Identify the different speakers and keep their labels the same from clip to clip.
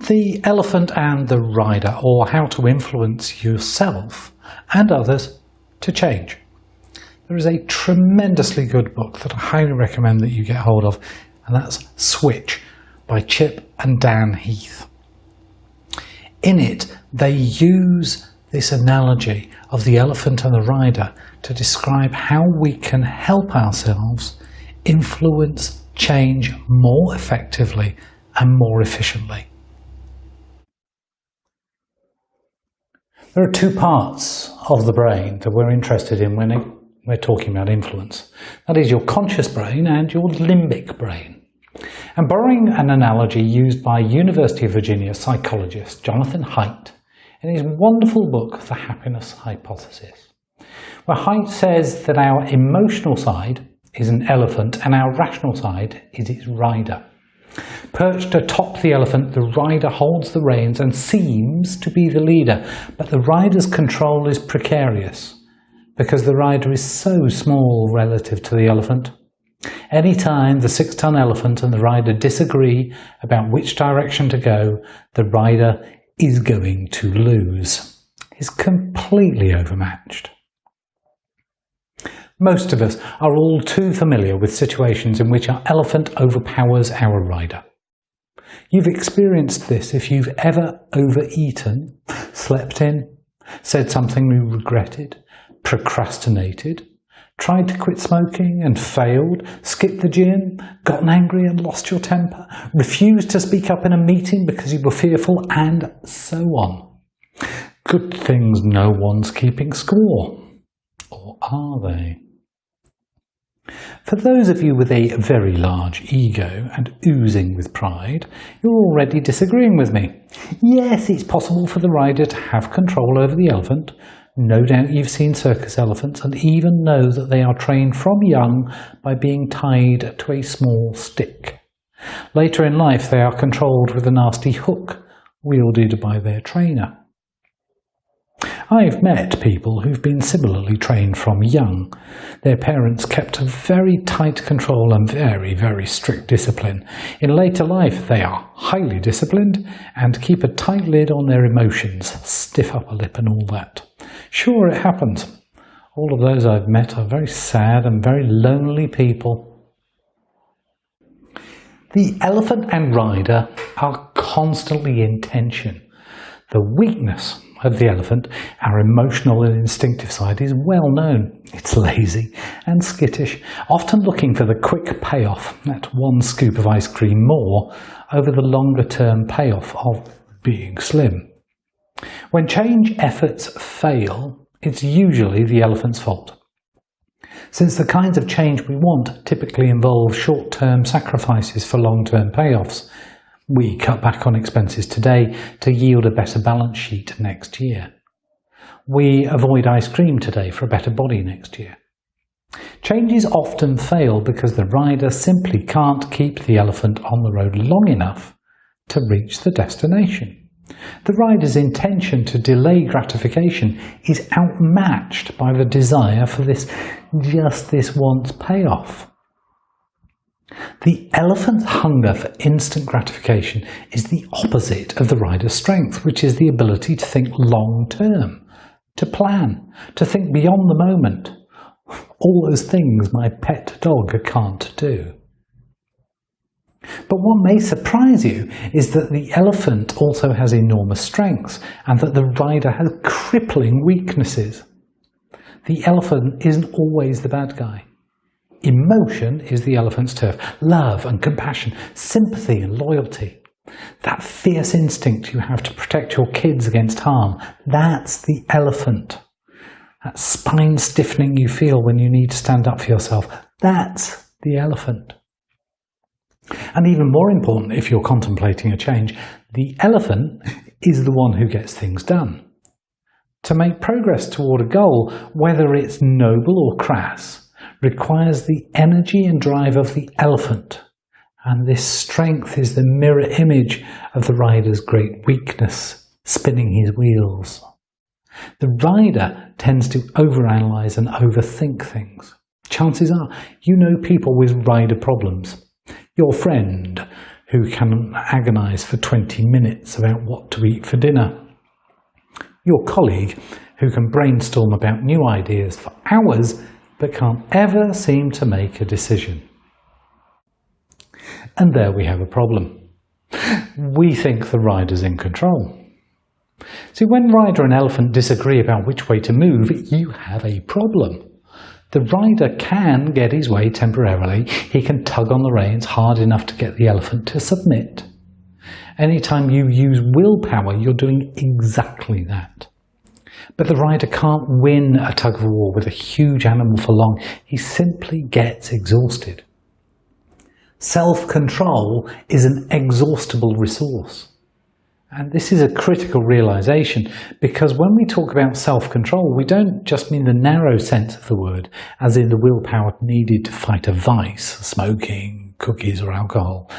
Speaker 1: The Elephant and the Rider, or How to Influence Yourself and Others to Change. There is a tremendously good book that I highly recommend that you get hold of, and that's Switch by Chip and Dan Heath. In it, they use this analogy of the elephant and the rider to describe how we can help ourselves influence change more effectively and more efficiently. There are two parts of the brain that we're interested in when we're talking about influence. That is your conscious brain and your limbic brain. And borrowing an analogy used by University of Virginia psychologist Jonathan Haidt in his wonderful book The Happiness Hypothesis, where Haidt says that our emotional side is an elephant and our rational side is its rider. Perched atop the elephant, the rider holds the reins and seems to be the leader, but the rider's control is precarious because the rider is so small relative to the elephant. Any time the six-ton elephant and the rider disagree about which direction to go, the rider is going to lose. He's completely overmatched. Most of us are all too familiar with situations in which our elephant overpowers our rider. You've experienced this if you've ever overeaten, slept in, said something you regretted, procrastinated, tried to quit smoking and failed, skipped the gym, gotten angry and lost your temper, refused to speak up in a meeting because you were fearful, and so on. Good things no one's keeping score. Or are they? For those of you with a very large ego and oozing with pride, you're already disagreeing with me. Yes, it's possible for the rider to have control over the elephant. No doubt you've seen circus elephants and even know that they are trained from young by being tied to a small stick. Later in life they are controlled with a nasty hook wielded by their trainer. I've met people who've been similarly trained from young. Their parents kept a very tight control and very, very strict discipline. In later life, they are highly disciplined and keep a tight lid on their emotions, stiff upper lip and all that. Sure, it happens. All of those I've met are very sad and very lonely people. The elephant and rider are constantly in tension. The weakness of the elephant, our emotional and instinctive side, is well known. It's lazy and skittish, often looking for the quick payoff, that one scoop of ice cream more, over the longer term payoff of being slim. When change efforts fail, it's usually the elephant's fault. Since the kinds of change we want typically involve short-term sacrifices for long-term payoffs, we cut back on expenses today to yield a better balance sheet next year. We avoid ice cream today for a better body next year. Changes often fail because the rider simply can't keep the elephant on the road long enough to reach the destination. The rider's intention to delay gratification is outmatched by the desire for this just this once payoff. The elephant's hunger for instant gratification is the opposite of the rider's strength, which is the ability to think long term, to plan, to think beyond the moment. All those things my pet dog can't do. But what may surprise you is that the elephant also has enormous strengths and that the rider has crippling weaknesses. The elephant isn't always the bad guy. Emotion is the elephant's turf. Love and compassion, sympathy and loyalty. That fierce instinct you have to protect your kids against harm, that's the elephant. That spine stiffening you feel when you need to stand up for yourself, that's the elephant. And even more important, if you're contemplating a change, the elephant is the one who gets things done. To make progress toward a goal, whether it's noble or crass, requires the energy and drive of the elephant, and this strength is the mirror image of the rider's great weakness, spinning his wheels. The rider tends to overanalyze and overthink things. Chances are you know people with rider problems. Your friend who can agonise for 20 minutes about what to eat for dinner. Your colleague who can brainstorm about new ideas for hours but can't ever seem to make a decision. And there we have a problem. We think the rider's in control. See, when rider and elephant disagree about which way to move, you have a problem. The rider can get his way temporarily. He can tug on the reins hard enough to get the elephant to submit. Anytime you use willpower, you're doing exactly that. But the rider can't win a tug of war with a huge animal for long. He simply gets exhausted. Self-control is an exhaustible resource. And this is a critical realization because when we talk about self-control, we don't just mean the narrow sense of the word, as in the willpower needed to fight a vice, smoking, cookies or alcohol.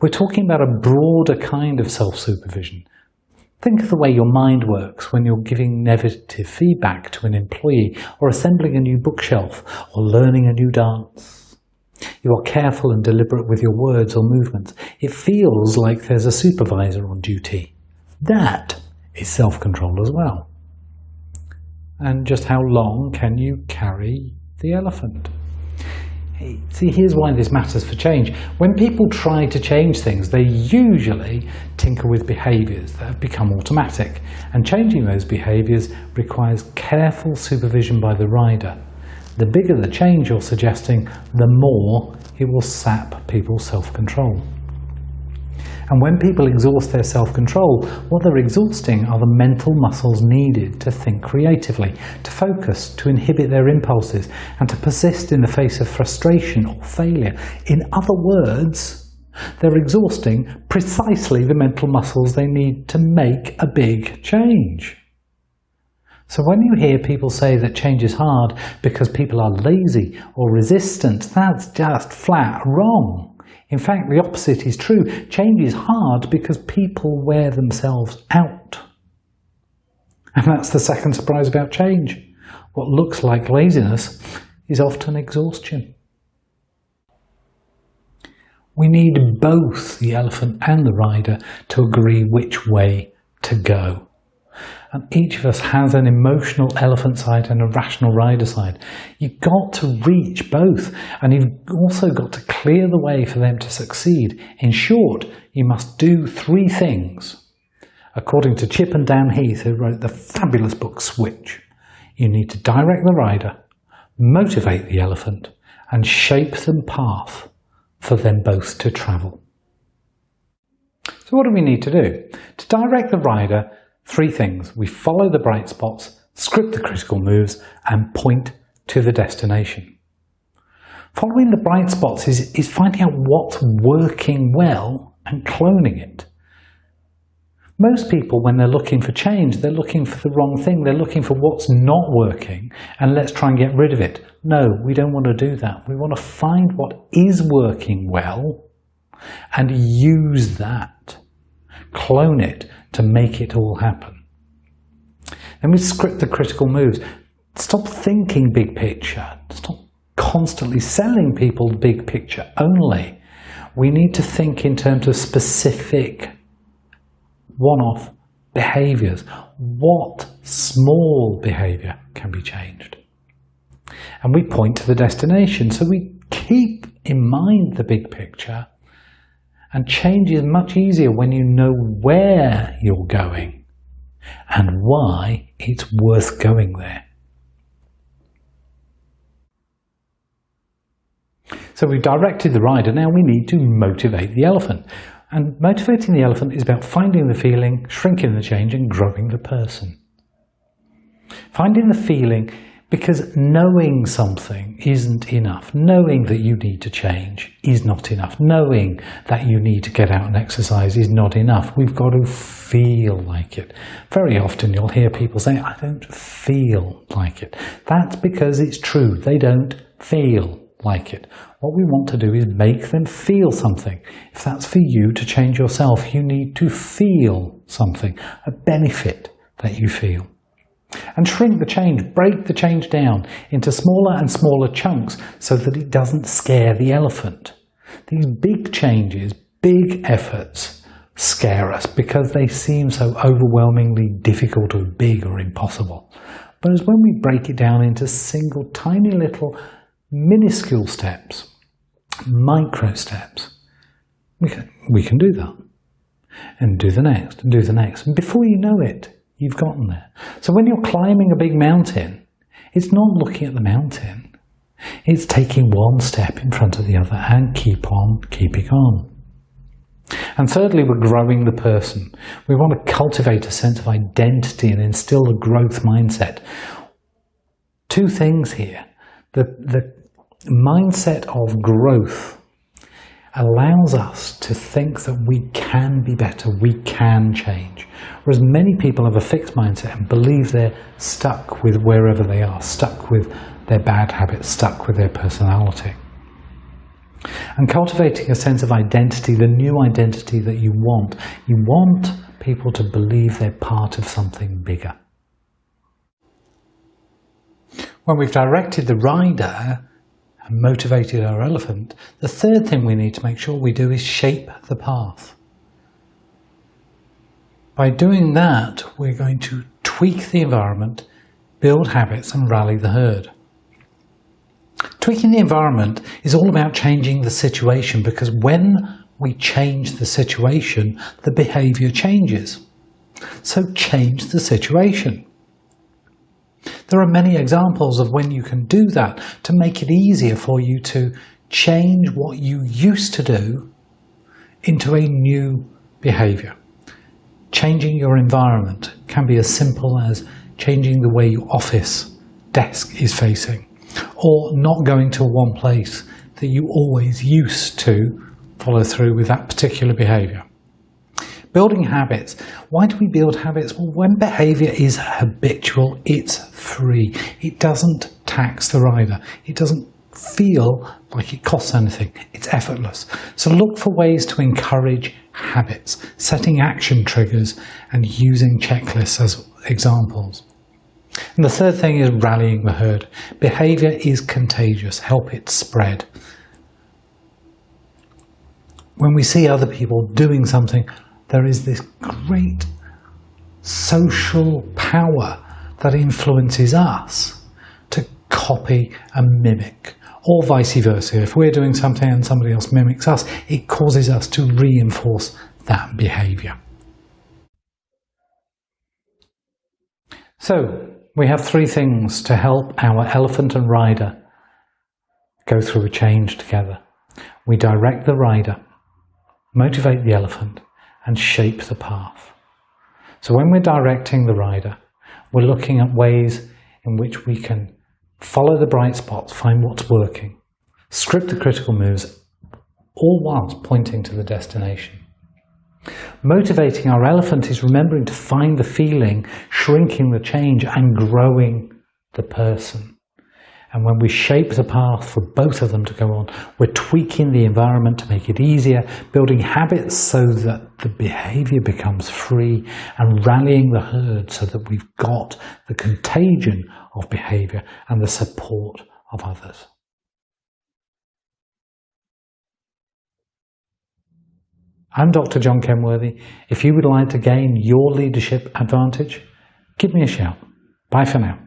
Speaker 1: We're talking about a broader kind of self-supervision. Think of the way your mind works when you're giving negative feedback to an employee or assembling a new bookshelf or learning a new dance. You are careful and deliberate with your words or movements. It feels like there's a supervisor on duty. That is self-control as well. And just how long can you carry the elephant? See, here's why this matters for change. When people try to change things, they usually tinker with behaviours that have become automatic, and changing those behaviours requires careful supervision by the rider. The bigger the change you're suggesting, the more it will sap people's self-control. And when people exhaust their self-control, what they're exhausting are the mental muscles needed to think creatively, to focus, to inhibit their impulses, and to persist in the face of frustration or failure. In other words, they're exhausting precisely the mental muscles they need to make a big change. So when you hear people say that change is hard because people are lazy or resistant, that's just flat wrong. In fact, the opposite is true. Change is hard because people wear themselves out. And that's the second surprise about change. What looks like laziness is often exhaustion. We need both the elephant and the rider to agree which way to go. And each of us has an emotional elephant side and a rational rider side. You've got to reach both, and you've also got to clear the way for them to succeed. In short, you must do three things. According to Chip and Dan Heath, who wrote the fabulous book Switch, you need to direct the rider, motivate the elephant, and shape the path for them both to travel. So what do we need to do? To direct the rider, Three things. We follow the bright spots, script the critical moves, and point to the destination. Following the bright spots is, is finding out what's working well and cloning it. Most people, when they're looking for change, they're looking for the wrong thing. They're looking for what's not working and let's try and get rid of it. No, we don't want to do that. We want to find what is working well and use that. Clone it to make it all happen. And we script the critical moves. Stop thinking big picture. Stop constantly selling people big picture only. We need to think in terms of specific one-off behaviours. What small behaviour can be changed? And we point to the destination. So we keep in mind the big picture and change is much easier when you know where you're going and why it's worth going there. So we've directed the rider, now we need to motivate the elephant. And motivating the elephant is about finding the feeling, shrinking the change and growing the person. Finding the feeling because knowing something isn't enough. Knowing that you need to change is not enough. Knowing that you need to get out and exercise is not enough. We've got to feel like it. Very often you'll hear people say, I don't feel like it. That's because it's true. They don't feel like it. What we want to do is make them feel something. If that's for you to change yourself, you need to feel something, a benefit that you feel. And shrink the change, break the change down into smaller and smaller chunks so that it doesn't scare the elephant. These big changes big efforts scare us because they seem so overwhelmingly difficult or big or impossible. Whereas when we break it down into single tiny little minuscule steps, micro steps, we can, we can do that. And do the next, and do the next. And before you know it, you've gotten there. So when you're climbing a big mountain, it's not looking at the mountain. It's taking one step in front of the other and keep on keeping on. And thirdly, we're growing the person. We want to cultivate a sense of identity and instill a growth mindset. Two things here. The, the mindset of growth allows us to think that we can be better, we can change. Whereas many people have a fixed mindset and believe they're stuck with wherever they are, stuck with their bad habits, stuck with their personality. And cultivating a sense of identity, the new identity that you want, you want people to believe they're part of something bigger. When we've directed the rider and motivated our elephant, the third thing we need to make sure we do is shape the path. By doing that, we're going to tweak the environment, build habits and rally the herd. Tweaking the environment is all about changing the situation because when we change the situation, the behaviour changes. So change the situation. There are many examples of when you can do that to make it easier for you to change what you used to do into a new behaviour. Changing your environment can be as simple as changing the way your office desk is facing or not going to one place that you always used to follow through with that particular behaviour. Building habits. Why do we build habits? Well, when behaviour is habitual, it's free. It doesn't tax the rider. It doesn't feel like it costs anything. It's effortless. So look for ways to encourage habits, setting action triggers and using checklists as examples. And the third thing is rallying the herd. Behaviour is contagious. Help it spread. When we see other people doing something, there is this great social power that influences us to copy and mimic or vice versa. If we're doing something and somebody else mimics us, it causes us to reinforce that behaviour. So, we have three things to help our elephant and rider go through a change together. We direct the rider, motivate the elephant, and shape the path. So when we're directing the rider, we're looking at ways in which we can follow the bright spots, find what's working, script the critical moves, all whilst pointing to the destination. Motivating our elephant is remembering to find the feeling, shrinking the change and growing the person. And when we shape the path for both of them to go on, we're tweaking the environment to make it easier, building habits so that the behavior becomes free, and rallying the herd so that we've got the contagion of behavior and the support of others. I'm Dr. John Kenworthy. If you would like to gain your leadership advantage, give me a shout. Bye for now.